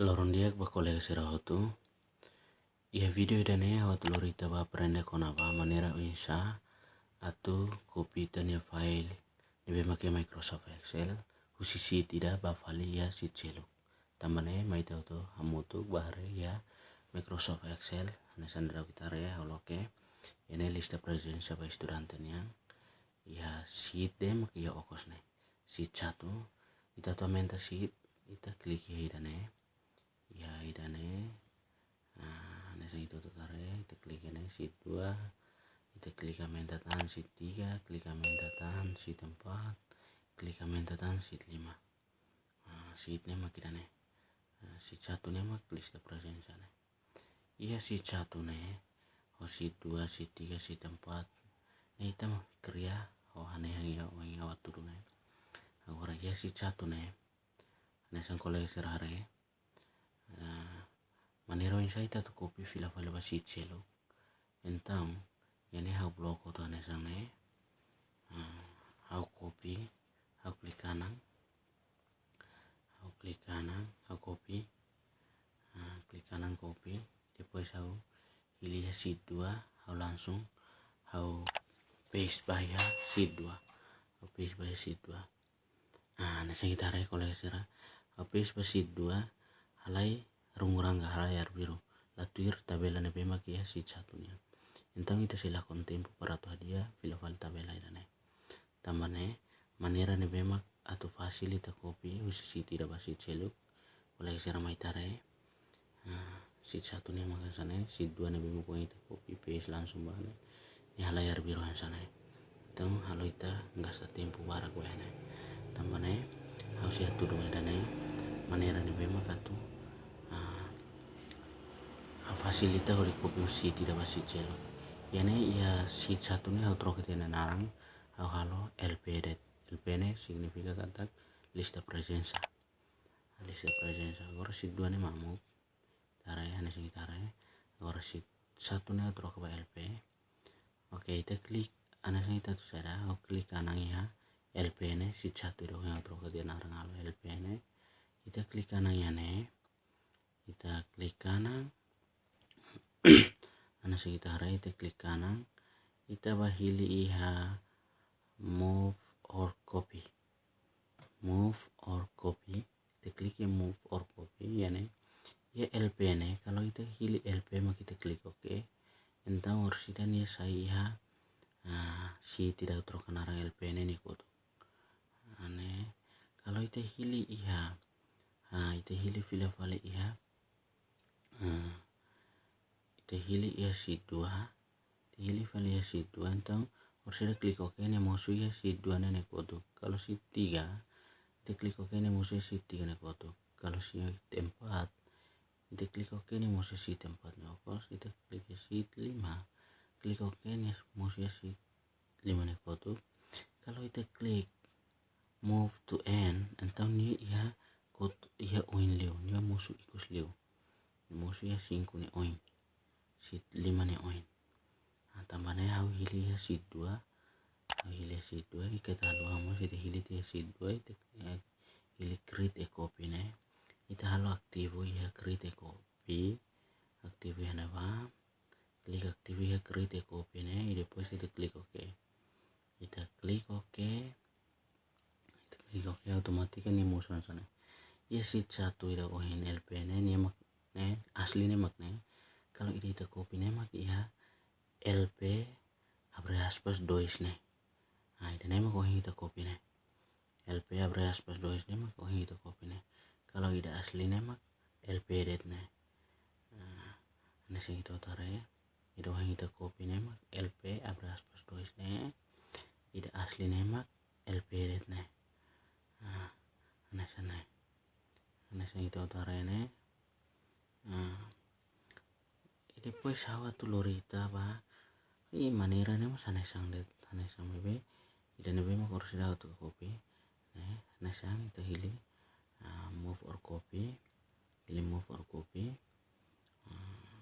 Loron dia ba kolega sira hotu ia video idane hot lorita ba prende kona ba manera insa atu copy tanya file. Nebe make Microsoft Excel usi sheet ida ba fali ya sheet celu tambane mai tau to hamutu bahare ya Microsoft Excel ane sandra kitare ya holoke ene lista presensa ba student yang ya sheet dem ya okos ne. Sheet satu ita to menta sheet ita klik ya idane ya idane nah nesa itu tuh tare kita klik ini sheet 2 kita klik amen datan sheet 3 klik amen datan sheet 4 klik amen datan sheet 5 nah, sheetnya mak idane nah, sheet satu nih mak list present sana iya sheet satu nih oh sheet 2 sheet 3 sheet 4 nih kita mah kerja oh aneh yang ya oh yang awat dulu nih agora ya sheet satu nih Nesan kolej serare manero insai ta tu kopi fila fala ba sit selo então yani hau bloko to ane sane hau kopi hau klik kanan. Hau klik kanan hau kopi. Klik kanan kopi depois hau pilih sheet 2 hau langsung hau paste bahaya 2 hau paste bahaya sheet 2 ah nasa kita hau paste bahaya 2 halai runguranga harayar biru. Latuir tabela ne bema kia si satunya entang ita sila tempo para tu hadia fila fal tabela idane tamane manera ne bema atau fasil ita kopi usi si tidak basi celuk oleh sira mai tare si satunya maka sana si dua ne bema ko ita kopi paste langsung bane ni halayar biru sana tang halo ita nggak sa tempo bara gue tambane harus ya tuh idane manera ne bema katu facilita hori kopi si tidak masih celo yani ya si satu nih outro kita narang au halo LP det LP ne significa kata lista presensa lista presensa agora si dua nih mamu tara ya nih sing tara ya agora si satu nih outro ke LP oke kita klik ana sing kita tuh sada au klik kanan ya LP ne si satu dong yang ke dia narang halo LP ne kita klik kanan ya nih kita klik kanan. Ana sekitar ite klik kanan. Ita bahili iha move or copy. Move or copy. Kita klik ya move or copy ya ne ya LP ne kalau kita hili LP mah kita klik oke entah ursidan ya saya iha uh, si tidak terkenal LP ne nih kutu ane kalau kita hili iha uh, ita hili fila fale iha uh, hili ya si dua. Hili fali ya si dua. Então harus ada klik oke nih musuh ya si dua nenek foto. Kalau si tiga kita klik oke nih musuh si tiga nih foto. Kalau si empat kita klik oke nih musuh si tempat nih kalau kita klik si lima klik oke nih musuh si lima nih foto. Kalau kita klik move to end então nih ya kot ya oin leo. Nih musuh ikus leo. Musuh ya singku nih oin. Sheet lima nih oin. Nah, tambahnya aku hili ya sheet dua. Aku hili ya sheet dua kita halu hamu kita hili ya sheet dua itu hili create a copy nih kita halu aktivo ya create a copy aktivo ya napa? Klik aktivo ya create a copy nih depois kita klik ok kita klik ok kita klik ok otomatis kan ini musuh sana ya sheet satu ida oin LP nih ini mak nih asli nih mak nih kalau ini ita kopi nemak ya LP abre aspas dois ne nah ita nemak oh ita kopi ne LP abre aspas dois nemak oh ita kopi ne kalau ida asli nemak LP det ne nah ane sing ita utara ya. Ida oh ita kopi nemak LP abre aspas dois ne ida asli nemak LP det ne nah ane sana ane sing ita utara ne nah depois hawa tu lorita ba i manera ne mas ane sang det ane sang bebe. Ida ne bema kursi da tu kopi. Ne ane sang ita hili. Uh, move or copy. Hili move or copy. Uh,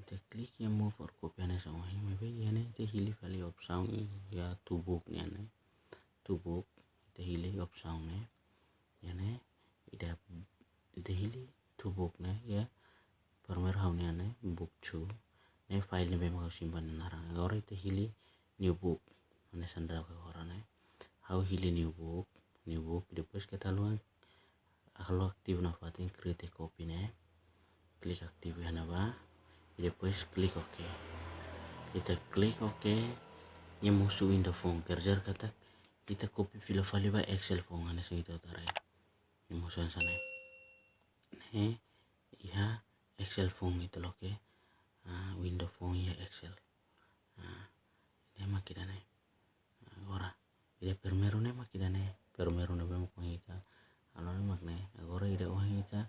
ita klik ya move or copy ane sang wahi bebe. Ya ne ita hili vali option ya tubuk ne ane tubuk ita hili option ne ya ida ida hili tu book ne ya. Permer hau ne ane book chu. Ne file ne bema simpan narang. Agora ite hili new book ane sandra ka gora ne. Hau hili new book new book depois kita luang kalau aktif na fatin create copy ne. Klik aktif hana ba. Depois klik ok. Kita klik ok nya musuh phone. Kerja kata kita copy file file ba excel phone ane sing itu tare nya musuh sana ne iha excel phone itu loh ke window phone ya excel. Ne makidane agora ide permeru ne makidane permeru ne bemo ita alone makne agora ide oh ita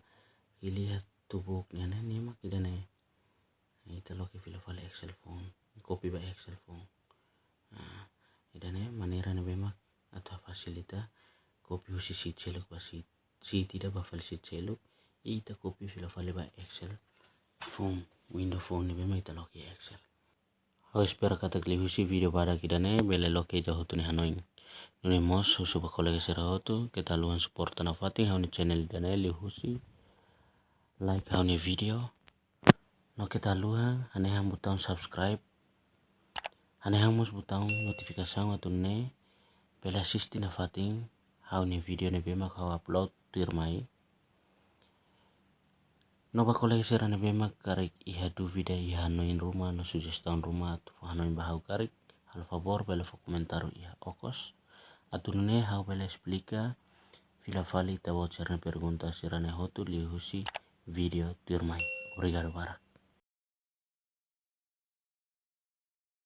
ilihat tubuk ne ne makidane ita loh ke file file excel phone copy ba excel phone idane manera ne bema atau fasilita copy husi sheet celuk ba sheet sheet ida ba file sheet celuk ita copy file file ba excel phone window phone ne bema ita loh ke excel. Aku espero kata kli husi video pada kita ne bele lo ke jahu tu ne hanoin. Nune mos husu ba kolega sera hotu kita luan support na fating hauni channel dane li husi like hauni video? No kita luang hane ham butang subscribe. Hane ham mus butang notifikasi tu ne bele asisti na fating hauni video ne bema kau upload tirmai no ba kolega sera ne bema karik iha du video iha noin rumah no suggestion rumah tu hanoin bahau karik hal favor bele fo komentaru iha okos. Atu ne hau bele explica fila fali tabo cerna pergunta sera ne hotu li husi video tirmai obrigado barak